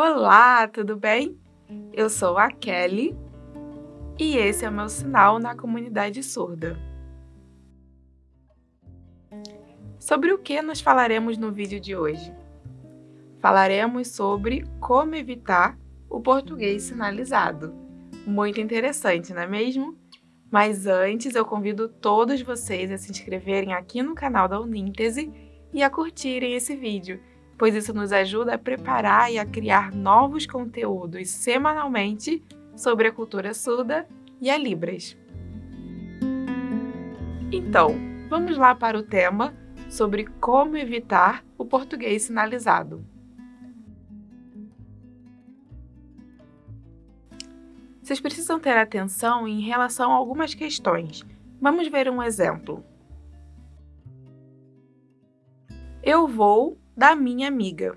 Olá, tudo bem? Eu sou a Kelly e esse é o meu sinal na comunidade surda. Sobre o que nós falaremos no vídeo de hoje? Falaremos sobre como evitar o português sinalizado. Muito interessante, não é mesmo? Mas antes eu convido todos vocês a se inscreverem aqui no canal da Uníntese e a curtirem esse vídeo pois isso nos ajuda a preparar e a criar novos conteúdos semanalmente sobre a cultura surda e a Libras. Então, vamos lá para o tema sobre como evitar o português sinalizado. Vocês precisam ter atenção em relação a algumas questões. Vamos ver um exemplo. Eu vou da minha amiga.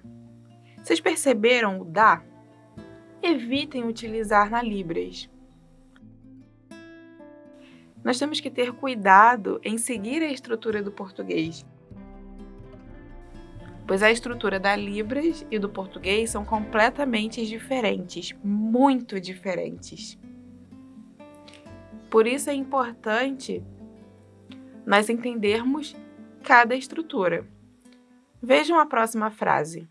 Vocês perceberam o da? Evitem utilizar na Libras. Nós temos que ter cuidado em seguir a estrutura do português, pois a estrutura da Libras e do português são completamente diferentes, muito diferentes. Por isso é importante nós entendermos cada estrutura. Vejam a próxima frase.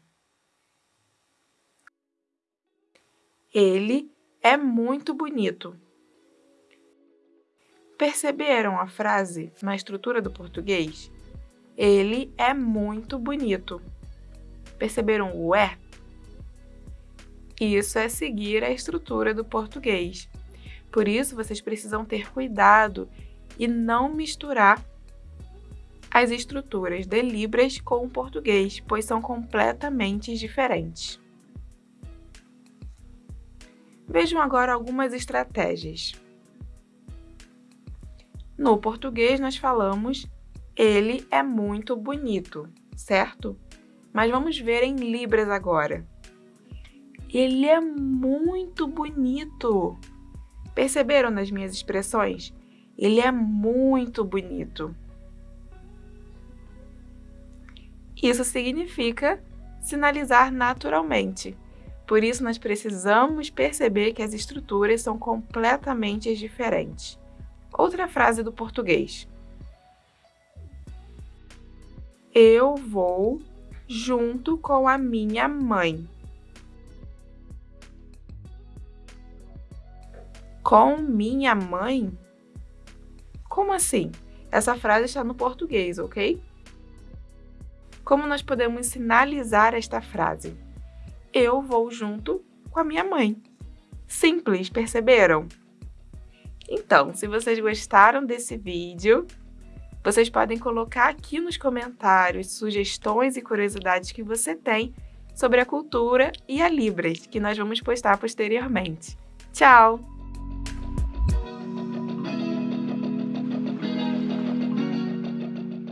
Ele é muito bonito. Perceberam a frase na estrutura do português? Ele é muito bonito. Perceberam o é? Isso é seguir a estrutura do português. Por isso, vocês precisam ter cuidado e não misturar as estruturas de Libras com o português, pois são completamente diferentes. Vejam agora algumas estratégias. No português, nós falamos ele é muito bonito, certo? Mas vamos ver em Libras agora. Ele é muito bonito. Perceberam nas minhas expressões? Ele é muito bonito. Isso significa sinalizar naturalmente. Por isso, nós precisamos perceber que as estruturas são completamente diferentes. Outra frase do português. Eu vou junto com a minha mãe. Com minha mãe? Como assim? Essa frase está no português, ok? Como nós podemos sinalizar esta frase? Eu vou junto com a minha mãe. Simples, perceberam? Então, se vocês gostaram desse vídeo, vocês podem colocar aqui nos comentários sugestões e curiosidades que você tem sobre a cultura e a Libras, que nós vamos postar posteriormente. Tchau!